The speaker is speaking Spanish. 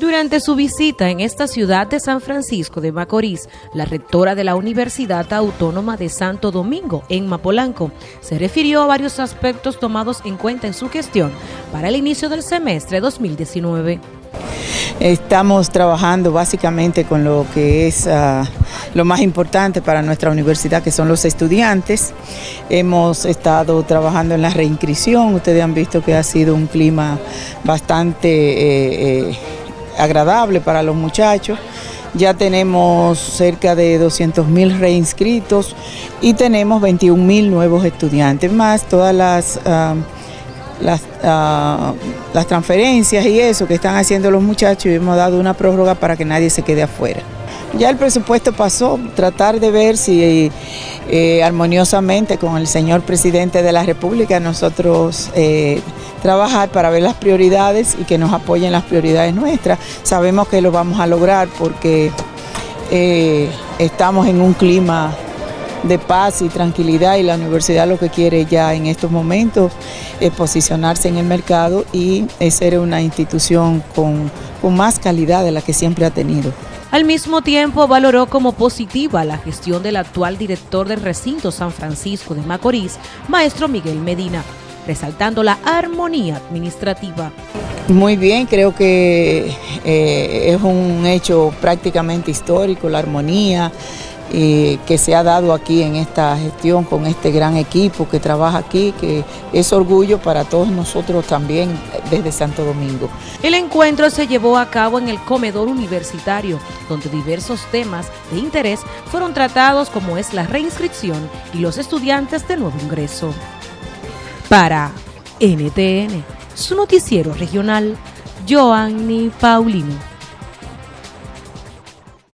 Durante su visita en esta ciudad de San Francisco de Macorís, la rectora de la Universidad Autónoma de Santo Domingo, en Mapolanco, se refirió a varios aspectos tomados en cuenta en su gestión para el inicio del semestre 2019. Estamos trabajando básicamente con lo que es uh, lo más importante para nuestra universidad, que son los estudiantes. Hemos estado trabajando en la reinscripción, ustedes han visto que ha sido un clima bastante... Eh, eh, agradable para los muchachos. Ya tenemos cerca de 200 mil reinscritos y tenemos 21 mil nuevos estudiantes, más todas las, ah, ah, las transferencias y eso que están haciendo los muchachos y hemos dado una prórroga para que nadie se quede afuera. Ya el presupuesto pasó, tratar de ver si eh, armoniosamente con el señor presidente de la República nosotros eh, trabajar para ver las prioridades y que nos apoyen las prioridades nuestras. Sabemos que lo vamos a lograr porque eh, estamos en un clima de paz y tranquilidad y la universidad lo que quiere ya en estos momentos es posicionarse en el mercado y ser una institución con, con más calidad de la que siempre ha tenido. Al mismo tiempo valoró como positiva la gestión del actual director del recinto San Francisco de Macorís, maestro Miguel Medina, resaltando la armonía administrativa. Muy bien, creo que eh, es un hecho prácticamente histórico, la armonía, que se ha dado aquí en esta gestión con este gran equipo que trabaja aquí, que es orgullo para todos nosotros también desde Santo Domingo. El encuentro se llevó a cabo en el comedor universitario, donde diversos temas de interés fueron tratados como es la reinscripción y los estudiantes de nuevo ingreso. Para NTN, su noticiero regional, Joanny Paulino.